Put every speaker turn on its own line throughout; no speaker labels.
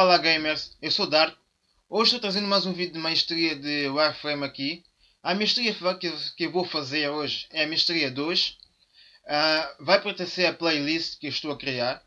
Olá gamers, eu sou Dark. Hoje estou trazendo mais um vídeo de maestria de Warframe aqui. A maestria que eu vou fazer hoje é a maestria 2. Uh, ah, vai pertencer à playlist que estou a criar.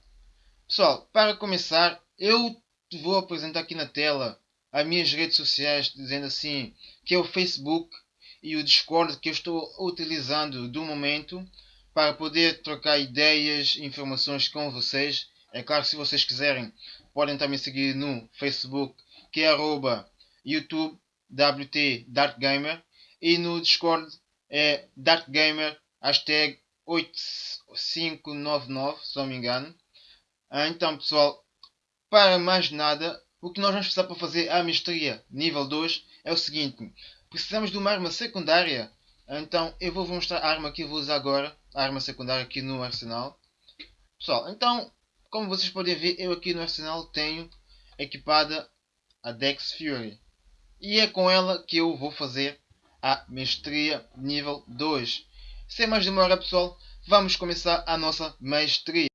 Pessoal, para começar, eu vou apresentar aqui na tela as minhas redes sociais, dizendo assim, que é o Facebook e o Discord que eu estou utilizando do momento para poder trocar ideias e informações com vocês. É claro, se vocês quiserem, podem também seguir no Facebook, que é arroba YouTube WT Dark Gamer. E no Discord é Dark Gamer, hashtag 8599, se não me engano. Ah, então, pessoal, para mais nada, o que nós vamos precisar para fazer a mestria nível 2 é o seguinte. Precisamos de uma arma secundária. Então, eu vou mostrar a arma que eu vou usar agora. A arma secundária aqui no arsenal. Pessoal, então, como vocês podem ver, eu aqui no arsenal tenho equipada a Dex Fury. E é com ela que eu vou fazer a mestria nível 2. Sem mais demora pessoal, vamos começar a nossa mestria.